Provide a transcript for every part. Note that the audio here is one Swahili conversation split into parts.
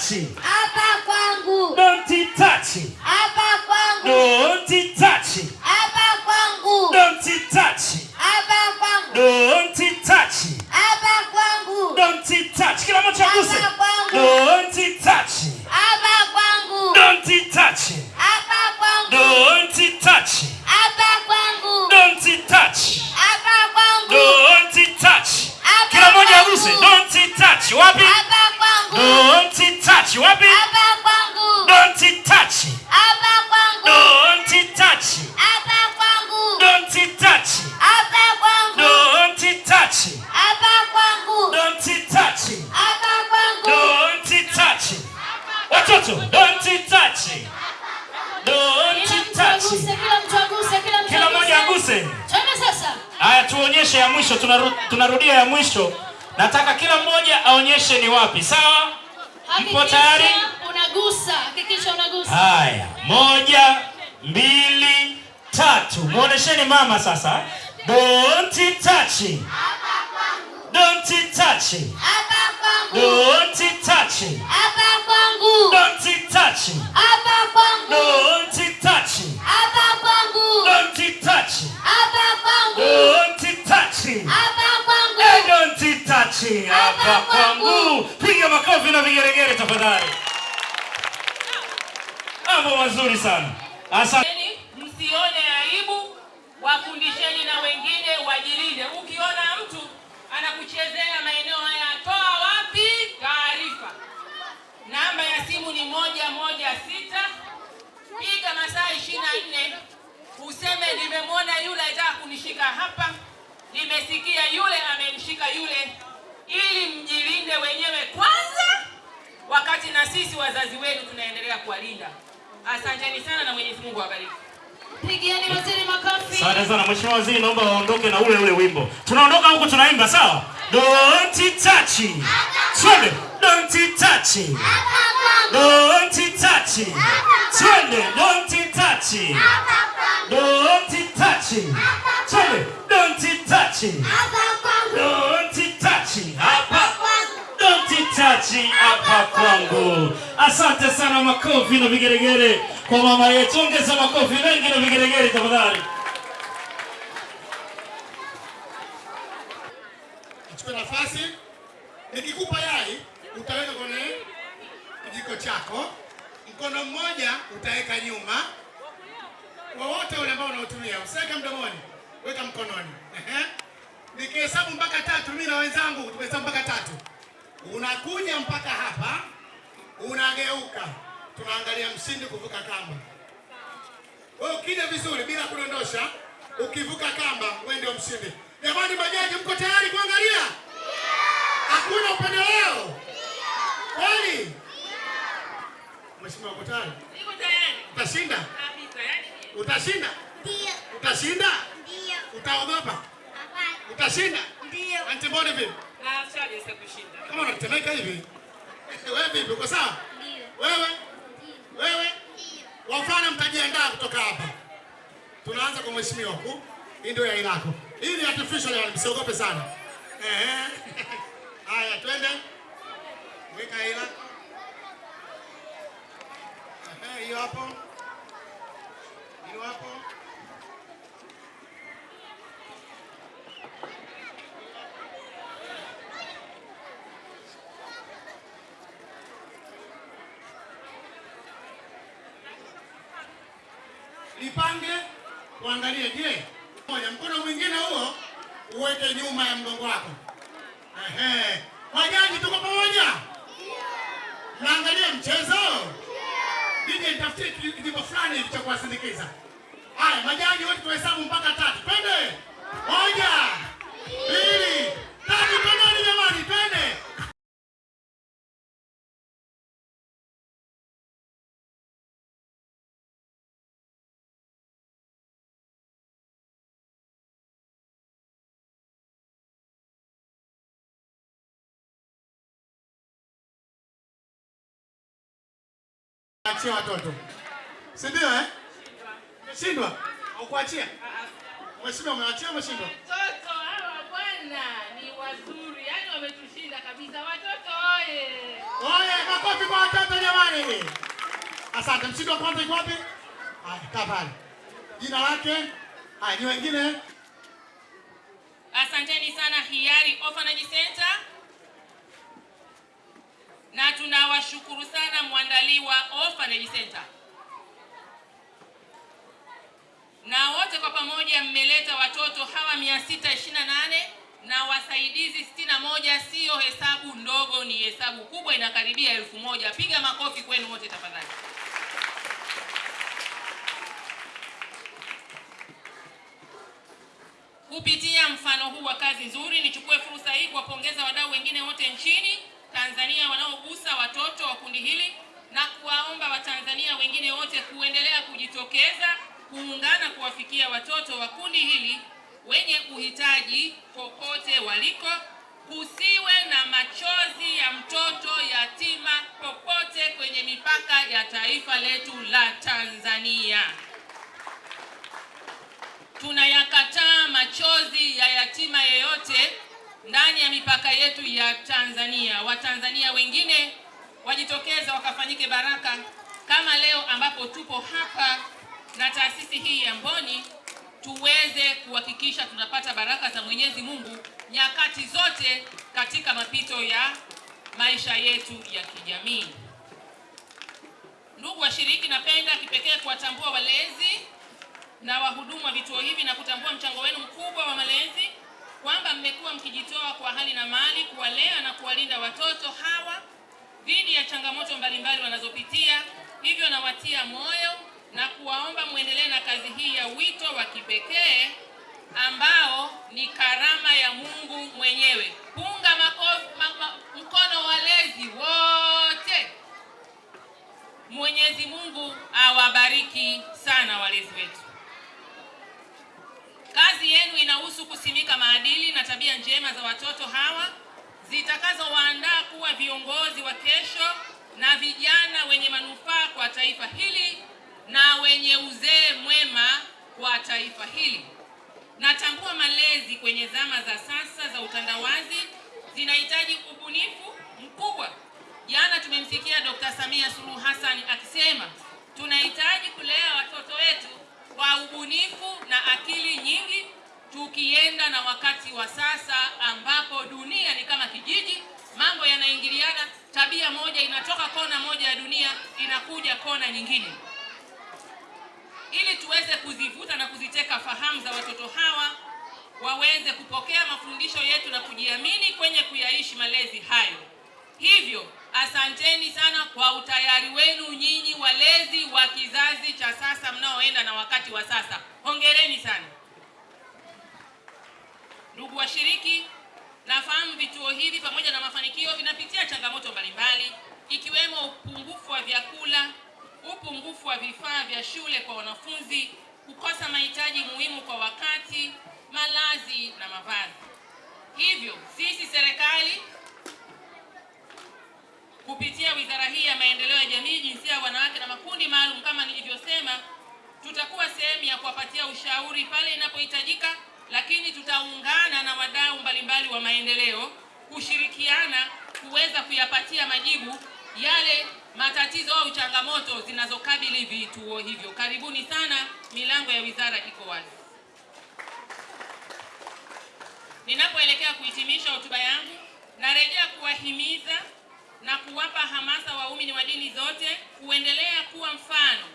touch. hapa Watoto, don't touch. Don't touch. kila mtu aguse, kila mtu Kila mmoja aguse. Twende sasa. Haya, tuonyeshe ya mwisho. Tunaru, tunarudia ya mwisho. Nataka kila mmoja aonyeshe ni wapi. Sawa? Mpo tayari? Unagusa, hakikisha unagusa. Haya, moja, mbili, tatu. Muonesheni mama sasa. Don't touch. Don't touch. Don't touch. Kwangu, Don't touch. hapa kwangu, Don't touch. hapa kwangu, Don't touch. hapa kwangu, Don't touch. hapa kwangu. Hey, Don't touch. Hapa kwangu. Piga makofi na vigeregere tafadhali. Mambo mazuri sana. Asante. Msione aibu, wafundisheni na wengine wajilinde. Ukiona mtu anakuchezea maeneo haya, toa wapi taarifa. Namba ya simu ni moja moja sita. Piga masaa ishirini na nne useme nimemwona yule anataka kunishika hapa, nimesikia yule amemshika yule, ili mjilinde wenyewe kwanza, wakati na sisi wazazi wenu tunaendelea kuwalinda. Asanteni sana na Mwenyezi Mungu awabariki. Pigieni waziri makofi. Asante sana Mheshimiwa Waziri, naomba waondoke na ule ule wimbo. Tunaondoka huku tunaimba, sawa? Don't touch. Twende. Don't touch. Hapa Don't Don't touch. Twende. Don't touch. hapa Don't Don't touch. Twende. Don't touch. hapa kwangu, Don't touch. Hapa. kwangu. Don't touch hapa kwangu. Asante sana, makofi na vigeregere kwa mama yetu. Ongeza makofi mengi na vigeregere tafadhali. Chukua nafasi. Nikikupa yai utaweka kwenye kijiko chako, mkono mmoja utaweka nyuma, wowote ule ambao unaotumia usiweke mdomoni, weka mkononi. Nikihesabu mpaka tatu, mimi na wenzangu tumehesabu mpaka tatu, unakuja mpaka hapa, unageuka, tunaangalia mshindi kuvuka kamba. Wewe ukija vizuri bila kudondosha, ukivuka kamba, wewe ndio mshindi. Jamani, bajaji, mko tayari kuangalia? Hakuna upendeleo kweli? Mheshimiwa, uko tayari? Niko tayari Utashinda? kabisa, yani Utashinda? Ndio, Utashinda? ndio, Utaogopa? hapana, Utashinda? ndio. Antibody vipi? na sasa kushinda. Kama unatemeka hivi, wewe vipi? Uko sawa? Ndio. Wewe Ndio. wewe, Ndio. wafana, mtajiandaa kutoka hapa. Tunaanza kwa mheshimiwa huku. Hii ndio yai lako. Hii ni artificial yani, msiogope sana. Ehe. Haya, twende. Weka hela hiyo hapo. Hiyo hapo. Lipange, je, moja mkono mwingine huo uweke nyuma ya mgongo wako. Ehe. Majaji, tuko mchezo? nije nitafutie ki- kijimbo fulani hivi cha kuwasindikiza. Haya, majaji wote tuhesabu mpaka tatu. Twende. Moja, Achia watoto. Si ndio eh? Shindwa. Au kuachia? Mheshimiwa umewachia umeshindwa? Watoto hawa bwana ni wazuri, yani wametushinda kabisa. Watoto oye! Oye, makofi kwa watoto jamani. Asante. Mshindwa kwanza yuko wapi? Haya, kaa pale. Jina lake? Haya, ni wengine? Asanteni sana Hiari Orphanage Center, na tunawashukuru sana mwandaliwa Orphanage Center, na wote kwa pamoja mmeleta watoto hawa 628 na wasaidizi 61. Siyo hesabu ndogo, ni hesabu kubwa, inakaribia elfu moja. Piga makofi kwenu wote tafadhali. Kupitia mfano huu wa kazi nzuri, nichukue fursa hii kuwapongeza wadau wengine wote nchini Tanzania wanaogusa watoto wa kundi hili na kuwaomba Watanzania wengine wote kuendelea kujitokeza kuungana kuwafikia watoto wa kundi hili wenye uhitaji popote waliko. Kusiwe na machozi ya mtoto yatima popote kwenye mipaka ya taifa letu la Tanzania. Tunayakataa machozi ya yatima yeyote ndani ya mipaka yetu ya Tanzania. Watanzania wengine wajitokeza wakafanyike baraka kama leo ambapo tupo hapa na taasisi hii ya Mboni tuweze kuhakikisha tunapata baraka za Mwenyezi Mungu nyakati zote katika mapito ya maisha yetu ya kijamii. Ndugu washiriki, napenda kipekee kuwatambua walezi na wahudumu wa vituo hivi na kutambua mchango wenu mkubwa wa malezi, kwamba mmekuwa mkijitoa kwa hali na mali kuwalea na kuwalinda watoto hawa dhidi ya changamoto mbalimbali wanazopitia. Hivyo nawatia moyo na kuwaomba muendelee na kazi hii ya wito wa kipekee ambao ni karama ya Mungu mwenyewe. Punga makofi, ma, ma, mkono walezi wote. Mwenyezi Mungu awabariki sana walezi wetu. Kazi yenu inahusu kusimika maadili na tabia njema za watoto hawa zitakazowaandaa kuwa viongozi wa kesho na vijana wenye manufaa kwa taifa hili na wenye uzee mwema kwa taifa hili. Natambua malezi kwenye zama za sasa za utandawazi zinahitaji ubunifu mkubwa. Jana tumemsikia Dr. Samia Suluhu Hassan akisema tunahitaji kulea watoto wetu kwa ubunifu na akili nyingi, tukienda na wakati wa sasa ambapo dunia ni kama kijiji, mambo yanaingiliana, tabia moja inatoka kona moja ya dunia inakuja kona nyingine. Ili tuweze kuzivuta na kuziteka fahamu za watoto hawa waweze kupokea mafundisho yetu na kujiamini kwenye kuyaishi malezi hayo. Hivyo asanteni sana kwa utayari wenu nyinyi walezi wa kizazi cha sasa mnaoenda na wakati wa sasa. Hongereni sana. Ndugu washiriki, nafahamu vituo hivi pamoja na mafanikio vinapitia changamoto mbalimbali ikiwemo upungufu wa vyakula, upungufu wa vifaa vya shule kwa wanafunzi, kukosa mahitaji muhimu kwa wakati, malazi na mavazi. Hivyo sisi serikali kupitia wizara hii ya maendeleo ya jamii, jinsia ya wanawake na makundi maalum, kama nilivyosema, tutakuwa sehemu ya kuwapatia ushauri pale inapohitajika, lakini tutaungana na wadau mbalimbali wa maendeleo kushirikiana kuweza kuyapatia majibu yale matatizo au changamoto zinazokabili vituo hivyo. Karibuni sana, milango ya wizara iko wazi. Ninapoelekea kuhitimisha hotuba yangu, narejea kuwahimiza na kuwapa hamasa waumini wa dini zote kuendelea kuwa mfano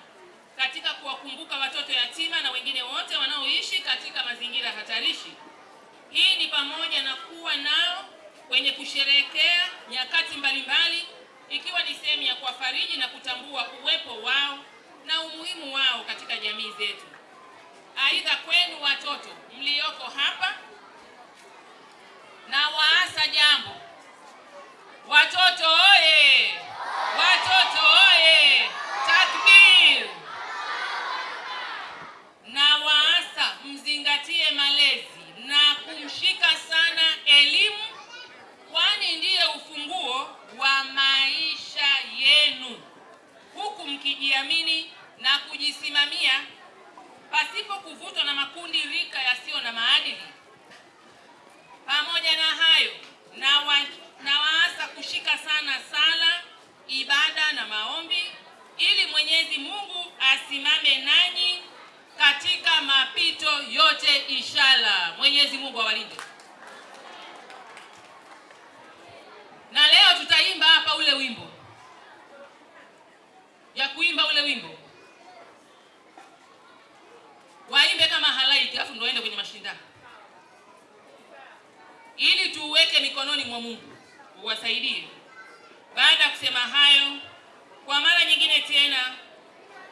katika kuwakumbuka watoto yatima na wengine wote wanaoishi katika mazingira hatarishi. Hii ni pamoja na kuwa nao kwenye kusherehekea nyakati mbalimbali, ikiwa ni sehemu ya kuwafariji na kutambua uwepo wao na umuhimu wao katika jamii zetu. Aidha, kwenu watoto mlioko hapa, na waasa jambo Watoto oye! Watoto oye! Takbir! Na waasa mzingatie malezi na kumshika sana elimu, kwani ndiye ufunguo wa maisha yenu, huku mkijiamini na kujisimamia pasipo kuvutwa na makundi rika yasiyo na maadili. Pamoja na hayo, na wa, na waasa kushika sana sala, ibada maombi ili Mwenyezi Mungu asimame nanyi katika mapito yote inshallah. Mwenyezi Mungu awalinde. Na leo tutaimba hapa ule wimbo ya kuimba ule wimbo waimbe kama halaiki, alafu ndio waende kwenye mashindano ili tuuweke mikononi mwa Mungu uwasaidie. Baada ya kusema hayo, kwa mara nyingine tena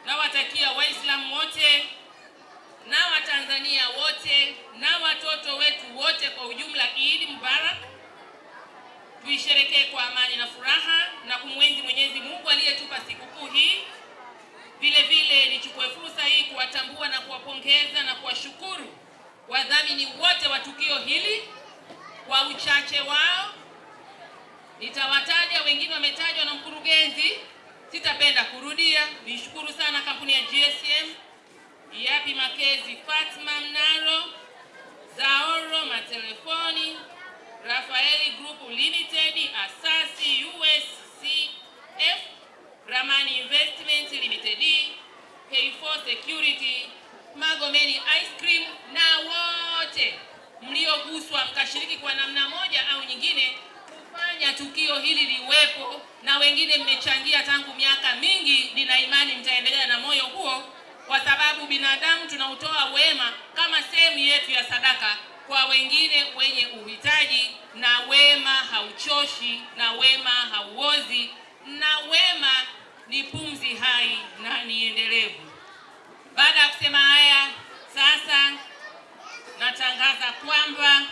nawatakia Waislamu wote na Watanzania wote na watoto wetu wote kwa ujumla Eid Mubarak. Tuisherekee kwa amani na furaha na kumwenzi Mwenyezi Mungu aliyetupa sikukuu hii. Vile vile nichukue fursa hii kuwatambua na kuwapongeza na kuwashukuru wadhamini wote wa tukio hili kwa uchache wao. Nitawataja, wengine wametajwa na mkurugenzi, sitapenda kurudia. Nishukuru sana kampuni ya GSM, Yapi Makezi, Fatma Mnaro, Zaoro Matelefoni, Rafaeli Group Limited, Asasi USCF, Ramani Investment Limited, K4 Security, Magomeni Ice Cream na wote mlioguswa mkashiriki kwa namna moja au nyingine tukio hili liwepo, na wengine mmechangia tangu miaka mingi. Nina imani mtaendelea na moyo huo, kwa sababu binadamu tunautoa wema kama sehemu yetu ya sadaka kwa wengine wenye uhitaji, na wema hauchoshi, na wema hauozi, na wema ni pumzi hai na ni endelevu. Baada ya kusema haya, sasa natangaza kwamba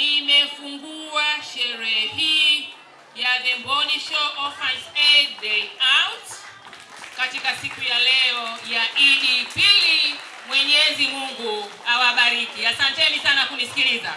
nimefungua sherehe hii ya The Mboni Show Orphans Aid Day Out katika siku ya leo ya Idi Pili. Mwenyezi Mungu awabariki. Asanteni sana kunisikiliza.